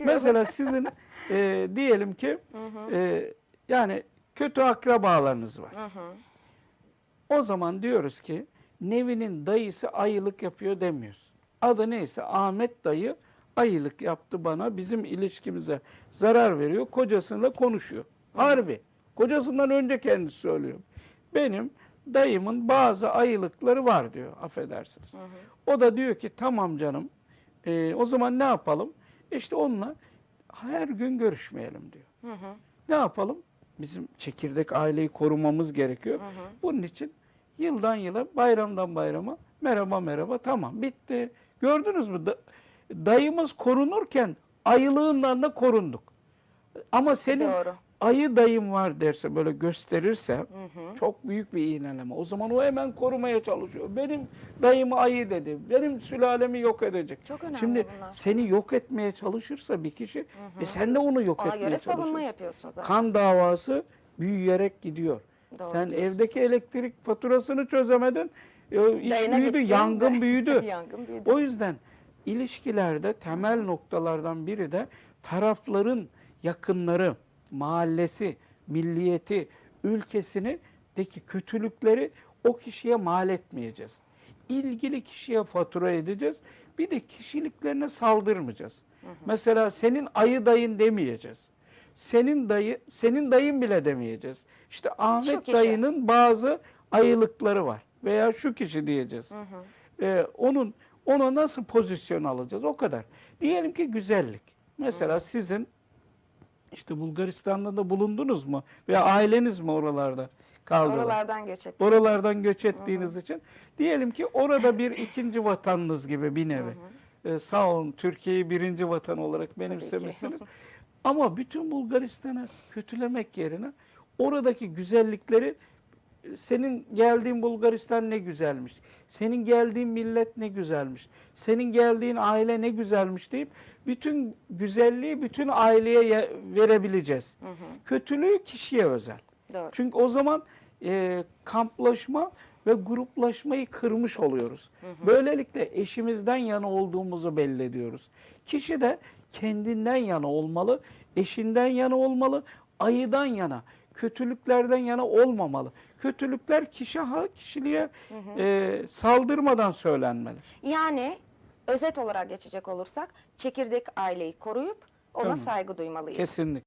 Bakıyorum. Mesela sizin e, diyelim ki e, yani kötü akrabalarınız var. Hı hı. O zaman diyoruz ki Nevi'nin dayısı ayılık yapıyor demiyoruz. Adı neyse Ahmet dayı ayılık yaptı bana bizim ilişkimize zarar veriyor. Kocasıyla konuşuyor. Harbi. Kocasından önce kendisi söylüyor. Benim dayımın bazı ayılıkları var diyor affedersiniz. O da diyor ki tamam canım e, o zaman ne yapalım? İşte onunla her gün görüşmeyelim diyor. Hı hı. Ne yapalım? Bizim çekirdek aileyi korumamız gerekiyor. Hı hı. Bunun için yıldan yıla, bayramdan bayrama merhaba merhaba tamam bitti. Gördünüz mü? Da- dayımız korunurken ayılığından da korunduk. Ama senin Doğru. Ayı dayım var derse böyle gösterirse Hı hı. çok büyük bir iğneleme. O zaman o hemen korumaya çalışıyor. Benim dayımı ayı dedi. Benim sülalemi yok edecek. Çok önemli Şimdi bunlar. seni yok etmeye çalışırsa bir kişi e sen de onu yok Ona etmeye göre çalışıyorsun. savunma yapıyorsun zaten. Kan davası büyüyerek gidiyor. Doğru Sen diyorsun. evdeki elektrik faturasını çözemedin. iş Dayına büyüdü, yangın de- büyüdü. Yangın büyüdü. O yüzden ilişkilerde temel noktalardan biri de tarafların yakınları, mahallesi, milliyeti, ülkesini deki kötülükleri o kişiye mal etmeyeceğiz. İlgili kişiye fatura edeceğiz. Bir de kişiliklerine saldırmayacağız. Mesela senin ayı dayın demeyeceğiz. Senin dayı, senin dayın bile demeyeceğiz. İşte Ahmet dayının bazı ayılıkları var veya şu kişi diyeceğiz. Hı hı. Ee, onun ona nasıl pozisyon alacağız o kadar. Diyelim ki güzellik. Mesela sizin işte Bulgaristan'da da bulundunuz mu veya aileniz mi oralarda kaldılar? Oralardan göç ettim. Oralardan göç ettiğiniz için diyelim ki orada bir ikinci vatanınız gibi bir nevi. Ee, sağ olun Türkiye'yi birinci vatan olarak benimsemişsiniz. Ama bütün Bulgaristan'ı kötülemek yerine oradaki güzellikleri senin geldiğin Bulgaristan ne güzelmiş. Senin geldiğin millet ne güzelmiş. Senin geldiğin aile ne güzelmiş deyip bütün güzelliği bütün aileye ye- verebileceğiz. Hı hı. Kötülüğü kişiye özel. Doğru. Çünkü o zaman e, kamplaşma ve gruplaşmayı kırmış oluyoruz. Böylelikle eşimizden yana olduğumuzu belli ediyoruz. Kişi de kendinden yana olmalı, eşinden yana olmalı, ayıdan yana, kötülüklerden yana olmamalı. Kötülükler kişi ha kişiliğe e, saldırmadan söylenmeli. Yani özet olarak geçecek olursak çekirdek aileyi koruyup ona Tamam. saygı duymalıyız. Kesinlikle.